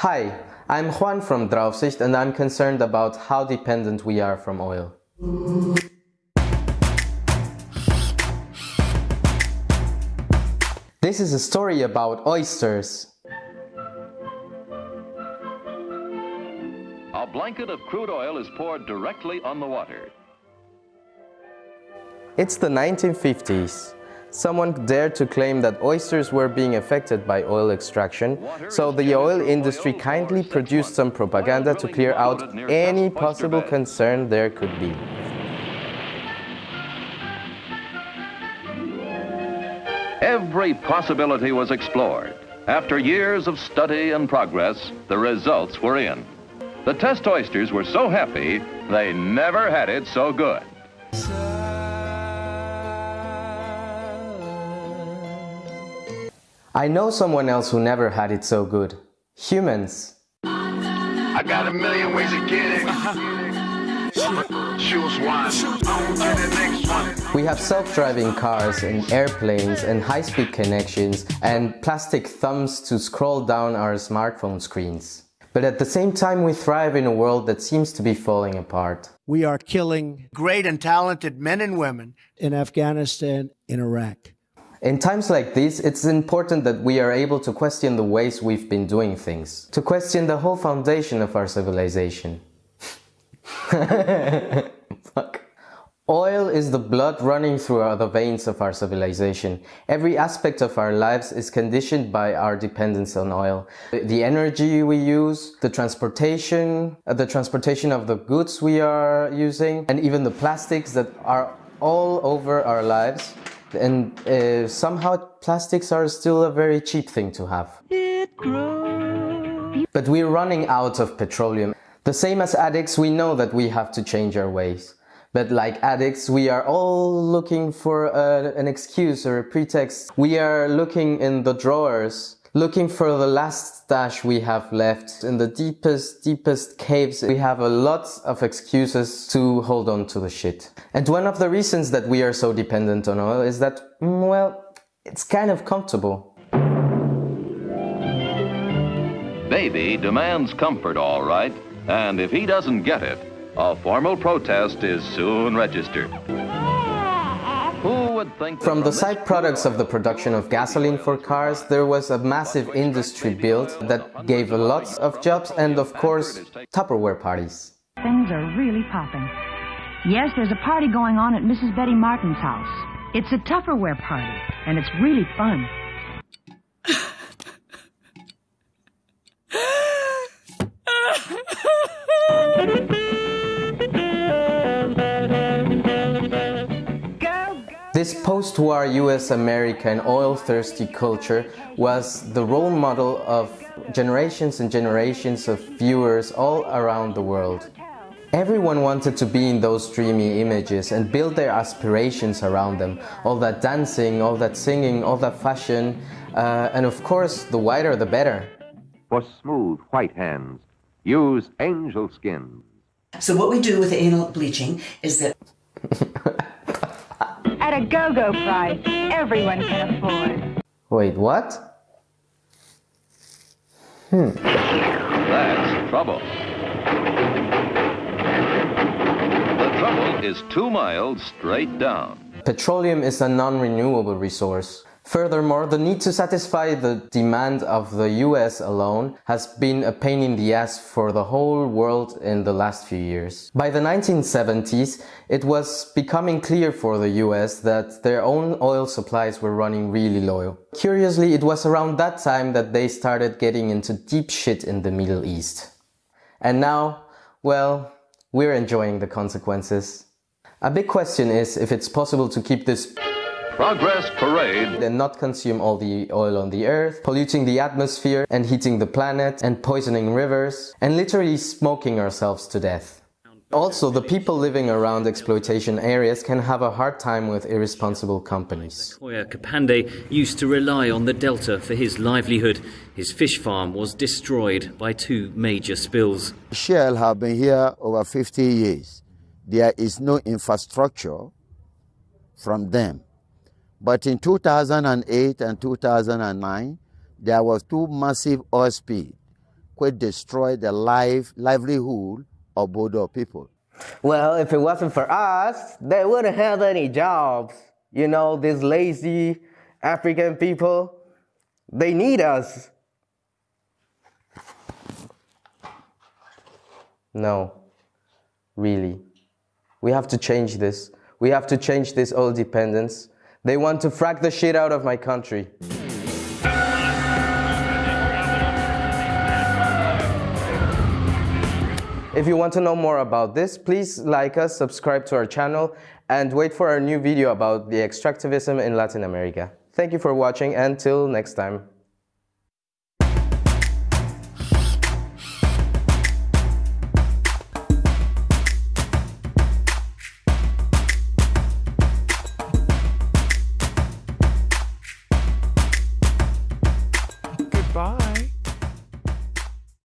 Hi, I'm Juan from Draufsicht and I'm concerned about how dependent we are from oil. This is a story about oysters. A blanket of crude oil is poured directly on the water. It's the 1950s. Someone dared to claim that oysters were being affected by oil extraction, so the oil industry kindly produced some propaganda to clear out any possible concern there could be. Every possibility was explored. After years of study and progress, the results were in. The test oysters were so happy, they never had it so good. I know someone else who never had it so good. Humans. I got a million ways to get it. Choose one. On to the next one. We have self-driving cars and airplanes and high-speed connections and plastic thumbs to scroll down our smartphone screens. But at the same time we thrive in a world that seems to be falling apart. We are killing Great and talented men and women. in Afghanistan, in Iraq. In times like these, it's important that we are able to question the ways we've been doing things. To question the whole foundation of our civilization. Fuck. Oil is the blood running through the veins of our civilization. Every aspect of our lives is conditioned by our dependence on oil. The energy we use, the transportation, uh, the transportation of the goods we are using, and even the plastics that are all over our lives. And uh, somehow plastics are still a very cheap thing to have. But we're running out of petroleum. The same as addicts, we know that we have to change our ways. But like addicts, we are all looking for a, an excuse or a pretext. We are looking in the drawers, looking for the last stash we have left. In the deepest, deepest caves, we have a lot of excuses to hold on to the shit. And one of the reasons that we are so dependent on oil is that, mm, well, it's kind of comfortable. Baby demands comfort, all right, and if he doesn't get it, a formal protest is soon registered. Who would think From the this side products of the production of gasoline for cars, there was a massive industry built that gave a lot of jobs and of course Tupperware parties. Things are really popping. Yes, there's a party going on at Mrs. Betty Martin's house. It's a Tupperware party, and it's really fun. This post-war US American oil-thirsty culture was the role model of generations and generations of viewers all around the world. Everyone wanted to be in those dreamy images and build their aspirations around them. All that dancing, all that singing, all that fashion, uh, and of course, the whiter the better. For smooth white hands, use angel skin. So what we do with the anal bleaching is that At a go-go price everyone can afford. Wait, what? Hmm. That's trouble. The trouble is two miles straight down. Petroleum is a non-renewable resource. Furthermore, the need to satisfy the demand of the US alone has been a pain in the ass for the whole world in the last few years. By the 1970s, it was becoming clear for the US that their own oil supplies were running really low. Curiously, it was around that time that they started getting into deep shit in the Middle East. And now, well, we're enjoying the consequences. A big question is if it's possible to keep this Progress Parade and not consume all the oil on the earth, polluting the atmosphere and heating the planet and poisoning rivers and literally smoking ourselves to death. Also, the people living around exploitation areas can have a hard time with irresponsible companies. Koya Kapande used to rely on the delta for his livelihood. His fish farm was destroyed by two major spills. Shell have been here over 50 years. There is no infrastructure from them. But in 2008 and 2009, there was two massive oil spills could destroyed the life, livelihood of Bodo people. Well, if it wasn't for us, they wouldn't have any jobs. You know, these lazy African people, they need us. No, really. We have to change this. We have to change this oil dependence. They want to frack the shit out of my country. If you want to know more about this, please like us, subscribe to our channel, and wait for our new video about the extractivism in Latin America. Thank you for watching, and till next time.